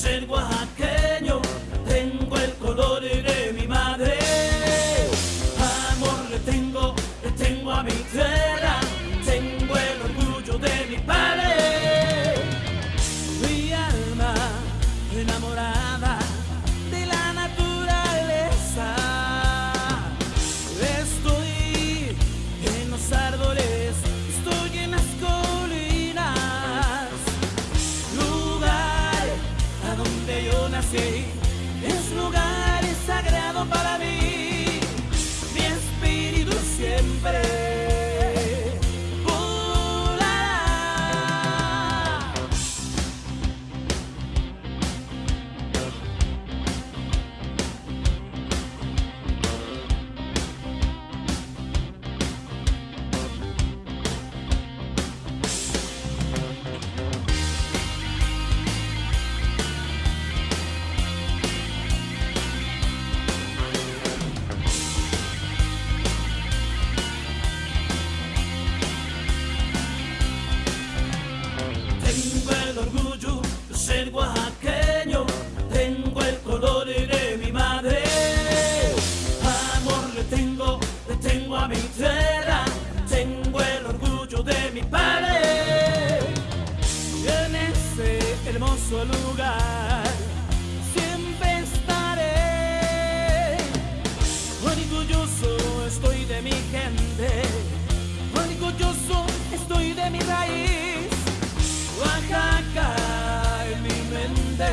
ser oaxaqueño, tengo el color de mi madre. Amor le tengo, le tengo a mi tierra, tengo el orgullo de mi padre. Mi alma enamorada de la naturaleza. Estoy en los árboles, nací es lugar sagrado para mí. Mi espíritu siempre tierra, tengo el orgullo de mi padre. En ese hermoso lugar siempre estaré. Orgulloso estoy de mi gente, orgulloso estoy de mi raíz. Oaxaca en mi mente,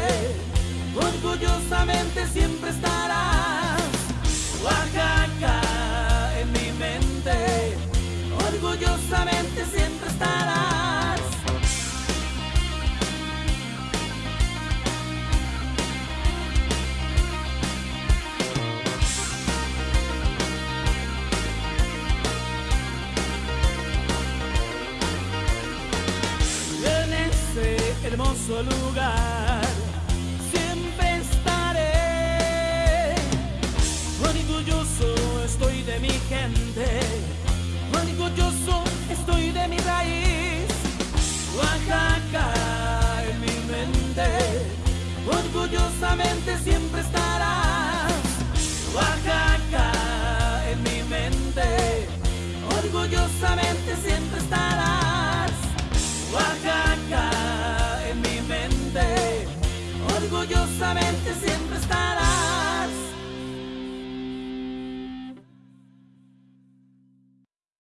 orgullosamente siempre estarás. Siempre estarás. en ese hermoso lugar siempre estaré. Orgulloso estoy de mi gente, orgulloso estoy de mi raíz. Oaxaca en mi mente, orgullosamente siempre estarás.